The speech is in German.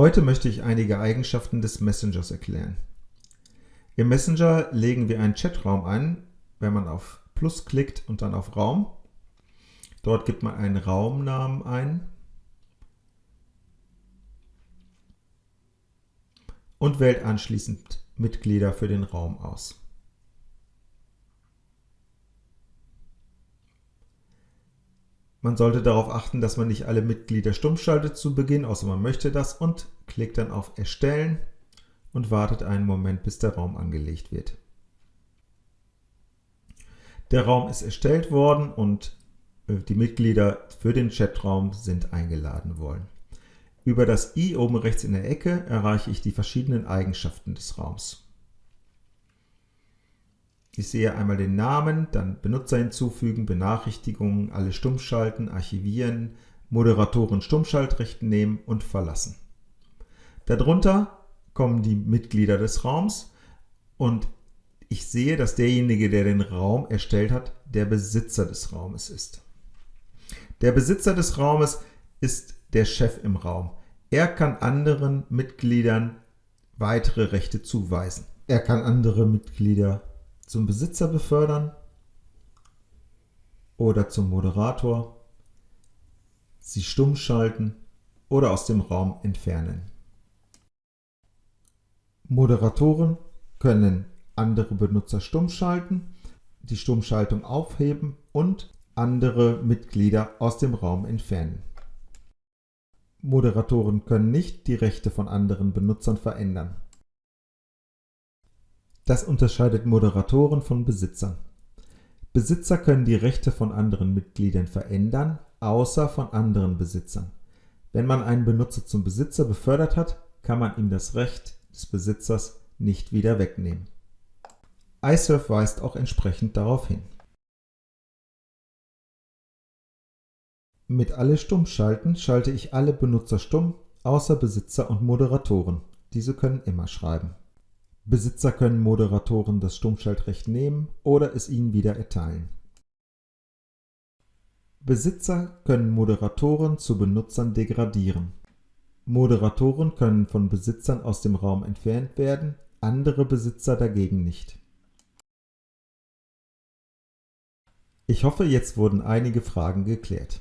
Heute möchte ich einige Eigenschaften des Messengers erklären. Im Messenger legen wir einen Chatraum ein, wenn man auf Plus klickt und dann auf Raum. Dort gibt man einen Raumnamen ein und wählt anschließend Mitglieder für den Raum aus. Man sollte darauf achten, dass man nicht alle Mitglieder stumm schaltet zu Beginn, außer man möchte das, und klickt dann auf Erstellen und wartet einen Moment, bis der Raum angelegt wird. Der Raum ist erstellt worden und äh, die Mitglieder für den Chatraum sind eingeladen worden. Über das i oben rechts in der Ecke erreiche ich die verschiedenen Eigenschaften des Raums. Ich sehe einmal den Namen, dann Benutzer hinzufügen, Benachrichtigungen, alle stummschalten, archivieren, Moderatoren Stummschaltrechte nehmen und verlassen. Darunter kommen die Mitglieder des Raums und ich sehe, dass derjenige, der den Raum erstellt hat, der Besitzer des Raumes ist. Der Besitzer des Raumes ist der Chef im Raum. Er kann anderen Mitgliedern weitere Rechte zuweisen. Er kann andere Mitglieder zum Besitzer befördern oder zum Moderator, sie stumm schalten oder aus dem Raum entfernen. Moderatoren können andere Benutzer stumm schalten, die Stummschaltung aufheben und andere Mitglieder aus dem Raum entfernen. Moderatoren können nicht die Rechte von anderen Benutzern verändern. Das unterscheidet Moderatoren von Besitzern. Besitzer können die Rechte von anderen Mitgliedern verändern, außer von anderen Besitzern. Wenn man einen Benutzer zum Besitzer befördert hat, kann man ihm das Recht des Besitzers nicht wieder wegnehmen. iSurf weist auch entsprechend darauf hin. Mit Alle stumm schalten schalte ich alle Benutzer stumm, außer Besitzer und Moderatoren. Diese können immer schreiben. Besitzer können Moderatoren das Stummschaltrecht nehmen oder es ihnen wieder erteilen. Besitzer können Moderatoren zu Benutzern degradieren. Moderatoren können von Besitzern aus dem Raum entfernt werden, andere Besitzer dagegen nicht. Ich hoffe, jetzt wurden einige Fragen geklärt.